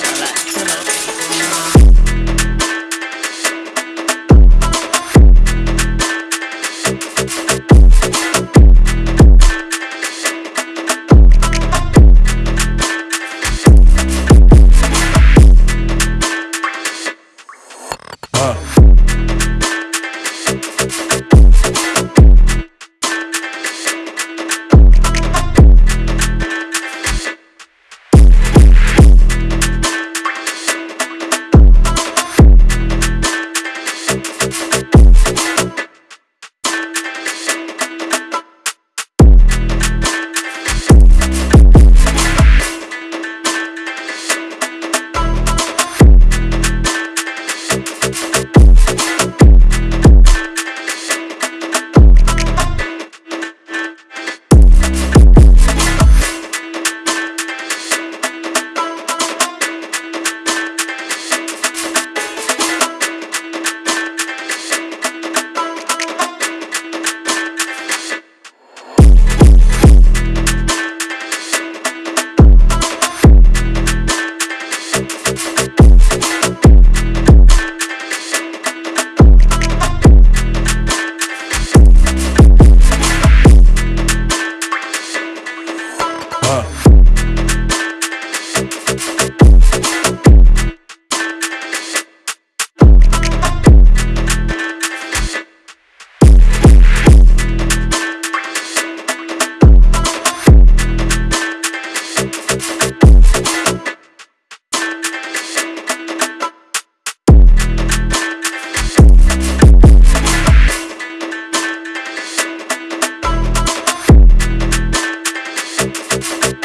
Thank you. Thank